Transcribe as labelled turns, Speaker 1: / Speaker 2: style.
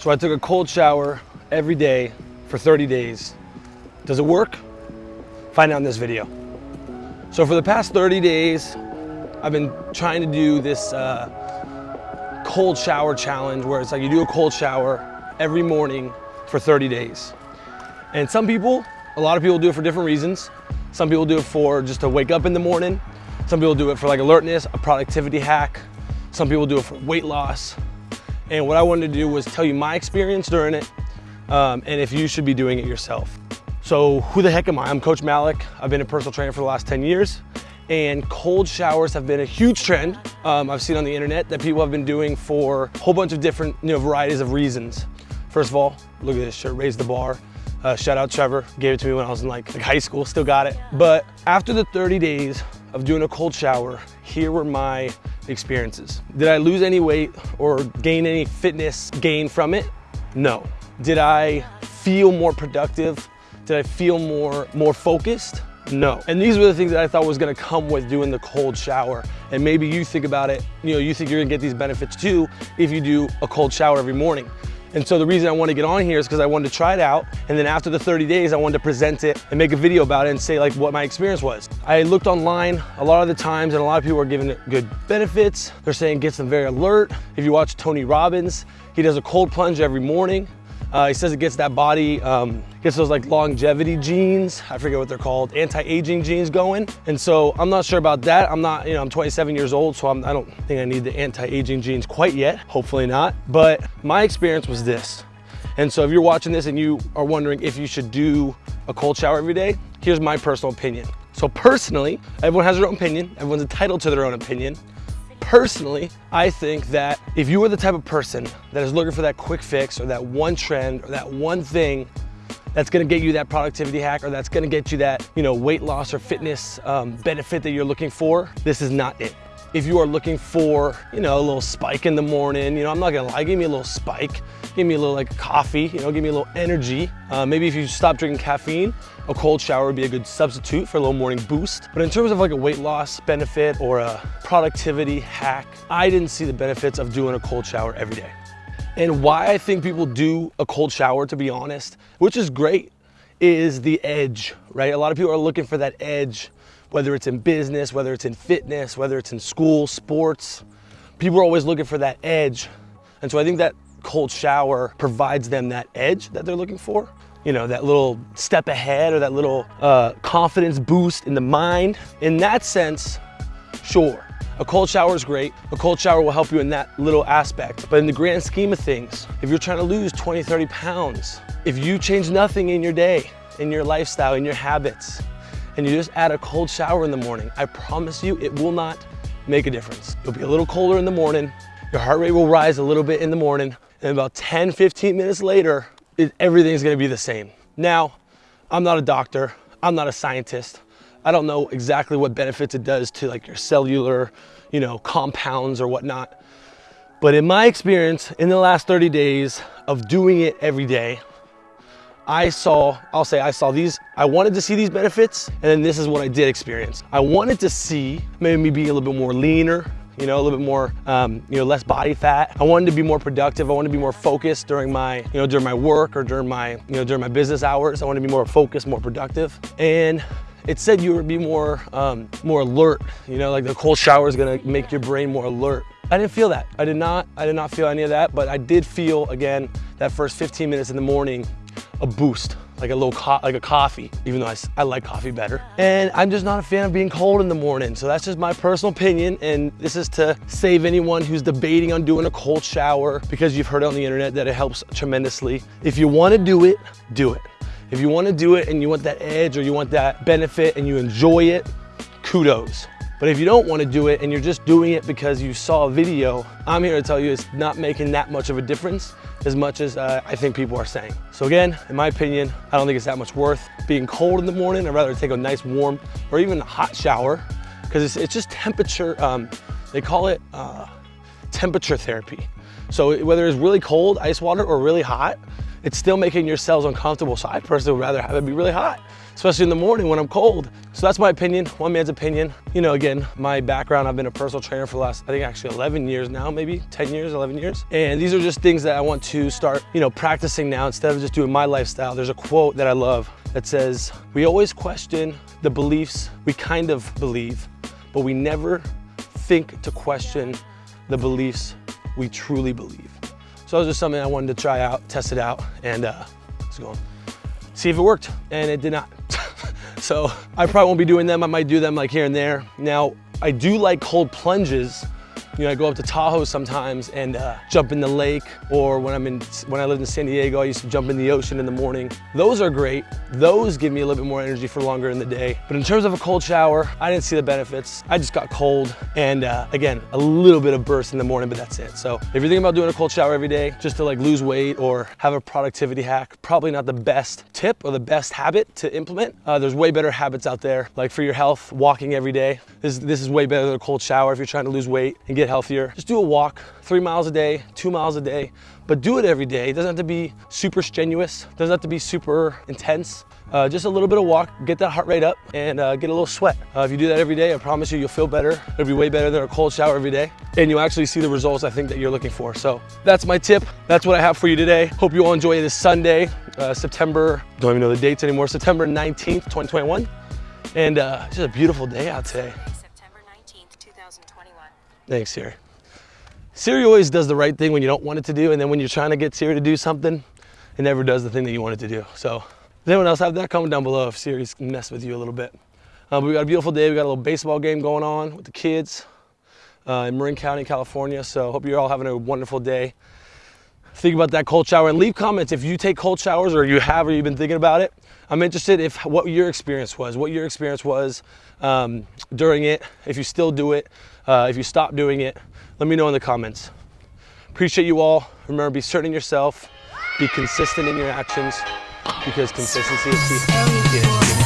Speaker 1: So I took a cold shower every day for 30 days. Does it work? Find out in this video. So for the past 30 days, I've been trying to do this uh, cold shower challenge where it's like you do a cold shower every morning for 30 days. And some people, a lot of people do it for different reasons. Some people do it for just to wake up in the morning. Some people do it for like alertness, a productivity hack. Some people do it for weight loss. And what I wanted to do was tell you my experience during it um, and if you should be doing it yourself. So who the heck am I? I'm Coach Malik. I've been a personal trainer for the last 10 years and cold showers have been a huge trend um, I've seen on the internet that people have been doing for a whole bunch of different you know, varieties of reasons. First of all, look at this shirt, raise the bar. Uh, shout out Trevor, gave it to me when I was in like, like high school, still got it. But after the 30 days of doing a cold shower, here were my experiences. Did I lose any weight or gain any fitness gain from it? No. Did I feel more productive? Did I feel more, more focused? No. And these were the things that I thought was gonna come with doing the cold shower. And maybe you think about it, you know, you think you're gonna get these benefits too if you do a cold shower every morning. And so the reason I wanted to get on here is because I wanted to try it out. And then after the 30 days, I wanted to present it and make a video about it and say like what my experience was. I looked online a lot of the times and a lot of people are giving it good benefits. They're saying it gets them very alert. If you watch Tony Robbins, he does a cold plunge every morning. Uh, he says it gets that body, um, gets those like longevity genes, I forget what they're called, anti-aging genes going. And so I'm not sure about that. I'm not, you know, I'm 27 years old, so I'm, I do not think I need the anti-aging genes quite yet, hopefully not. But my experience was this. And so if you're watching this and you are wondering if you should do a cold shower every day, here's my personal opinion. So personally, everyone has their own opinion. Everyone's entitled to their own opinion. Personally, I think that if you are the type of person that is looking for that quick fix or that one trend or that one thing that's gonna get you that productivity hack or that's gonna get you that you know weight loss or fitness um, benefit that you're looking for, this is not it. If you are looking for, you know, a little spike in the morning, you know, I'm not gonna lie, give me a little spike, give me a little like coffee, you know, give me a little energy. Uh, maybe if you stop drinking caffeine, a cold shower would be a good substitute for a little morning boost. But in terms of like a weight loss benefit or a productivity hack, I didn't see the benefits of doing a cold shower every day. And why I think people do a cold shower, to be honest, which is great, is the edge, right? A lot of people are looking for that edge whether it's in business, whether it's in fitness, whether it's in school, sports. People are always looking for that edge. And so I think that cold shower provides them that edge that they're looking for. You know, that little step ahead or that little uh, confidence boost in the mind. In that sense, sure. A cold shower is great. A cold shower will help you in that little aspect. But in the grand scheme of things, if you're trying to lose 20, 30 pounds, if you change nothing in your day, in your lifestyle, in your habits, and you just add a cold shower in the morning, I promise you it will not make a difference. You'll be a little colder in the morning, your heart rate will rise a little bit in the morning, and about 10, 15 minutes later, it, everything's gonna be the same. Now, I'm not a doctor, I'm not a scientist. I don't know exactly what benefits it does to like your cellular, you know, compounds or whatnot. But in my experience, in the last 30 days of doing it every day, I saw, I'll say I saw these, I wanted to see these benefits, and then this is what I did experience. I wanted to see maybe me be a little bit more leaner, you know, a little bit more, um, you know, less body fat. I wanted to be more productive. I wanted to be more focused during my, you know, during my work or during my, you know, during my business hours. I wanted to be more focused, more productive. And it said you would be more, um, more alert. You know, like the cold shower is gonna make your brain more alert. I didn't feel that. I did not, I did not feel any of that, but I did feel, again, that first 15 minutes in the morning a boost, like a little like a coffee, even though I, I like coffee better. And I'm just not a fan of being cold in the morning. So that's just my personal opinion. And this is to save anyone who's debating on doing a cold shower because you've heard on the internet that it helps tremendously. If you wanna do it, do it. If you wanna do it and you want that edge or you want that benefit and you enjoy it, kudos. But if you don't want to do it and you're just doing it because you saw a video, I'm here to tell you it's not making that much of a difference as much as uh, I think people are saying. So again, in my opinion, I don't think it's that much worth being cold in the morning. I'd rather take a nice warm or even a hot shower because it's, it's, just temperature, um, they call it uh, temperature therapy. So whether it's really cold ice water or really hot, it's still making your cells uncomfortable. So I personally would rather have it be really hot, especially in the morning when I'm cold. So that's my opinion, one man's opinion. You know, again, my background, I've been a personal trainer for the last, I think actually 11 years now, maybe 10 years, 11 years. And these are just things that I want to start, you know, practicing now instead of just doing my lifestyle. There's a quote that I love that says, we always question the beliefs we kind of believe, but we never think to question the beliefs we truly believe. So that was just something I wanted to try out, test it out, and uh, let's go see if it worked, and it did not. so I probably won't be doing them. I might do them like here and there. Now, I do like cold plunges you know, I go up to Tahoe sometimes and uh, jump in the lake, or when I'm in, when I lived in San Diego, I used to jump in the ocean in the morning. Those are great. Those give me a little bit more energy for longer in the day. But in terms of a cold shower, I didn't see the benefits. I just got cold, and uh, again, a little bit of burst in the morning, but that's it. So if you're thinking about doing a cold shower every day, just to like lose weight or have a productivity hack, probably not the best tip or the best habit to implement. Uh, there's way better habits out there, like for your health, walking every day. This, this is way better than a cold shower if you're trying to lose weight and get healthier. Just do a walk, three miles a day, two miles a day, but do it every day. It doesn't have to be super strenuous, doesn't have to be super intense. Uh, just a little bit of walk, get that heart rate up and uh, get a little sweat. Uh, if you do that every day, I promise you, you'll feel better. It'll be way better than a cold shower every day. And you'll actually see the results I think that you're looking for. So that's my tip. That's what I have for you today. Hope you all enjoy this Sunday, uh, September, don't even know the dates anymore, September 19th, 2021. And uh, it's just a beautiful day out today.
Speaker 2: September 19th, 2021.
Speaker 1: Thanks, Siri. Siri always does the right thing when you don't want it to do, and then when you're trying to get Siri to do something, it never does the thing that you want it to do. So, does anyone else have that? Comment down below if Siri's messed with you a little bit. Uh, we got a beautiful day. We got a little baseball game going on with the kids uh, in Marin County, California. So, hope you're all having a wonderful day. Think about that cold shower and leave comments if you take cold showers or you have or you've been thinking about it. I'm interested if what your experience was, what your experience was um, during it, if you still do it, uh, if you stop doing it. Let me know in the comments. Appreciate you all. Remember, be certain in yourself, be consistent in your actions because consistency is key.